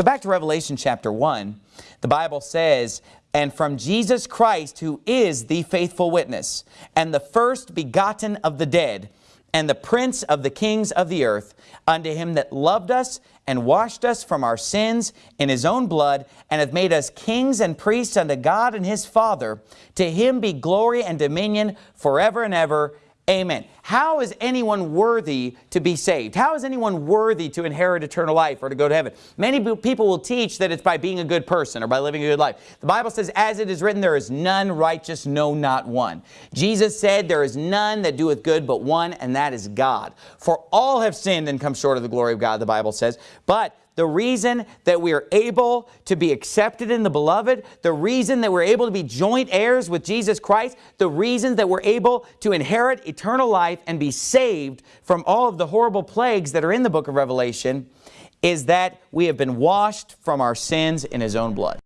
So back to Revelation chapter 1, the Bible says, And from Jesus Christ, who is the faithful witness, and the first begotten of the dead, and the prince of the kings of the earth, unto him that loved us and washed us from our sins in his own blood, and hath made us kings and priests unto God and his Father. To him be glory and dominion forever and ever. Amen. How is anyone worthy to be saved? How is anyone worthy to inherit eternal life or to go to heaven? Many people will teach that it's by being a good person or by living a good life. The Bible says, as it is written, there is none righteous, no, not one. Jesus said, there is none that doeth good but one, and that is God. For all have sinned and come short of the glory of God, the Bible says. But the reason that we are able to be accepted in the beloved, the reason that we're able to be joint heirs with Jesus Christ, the reason that we're able to inherit eternal life and be saved from all of the horrible plagues that are in the book of Revelation is that we have been washed from our sins in His own blood.